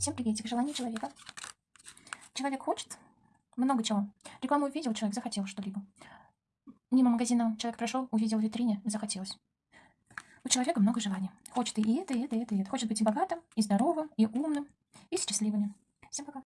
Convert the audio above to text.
Всем приветик. Желание человека. Человек хочет много чего. Рекламу увидел, человек захотел что-либо. Мимо магазина человек прошел, увидел в витрине, захотелось. У человека много желаний. Хочет и это, и это, и это, и это. Хочет быть и богатым, и здоровым, и умным, и счастливым. Всем пока.